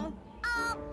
thing. Oh,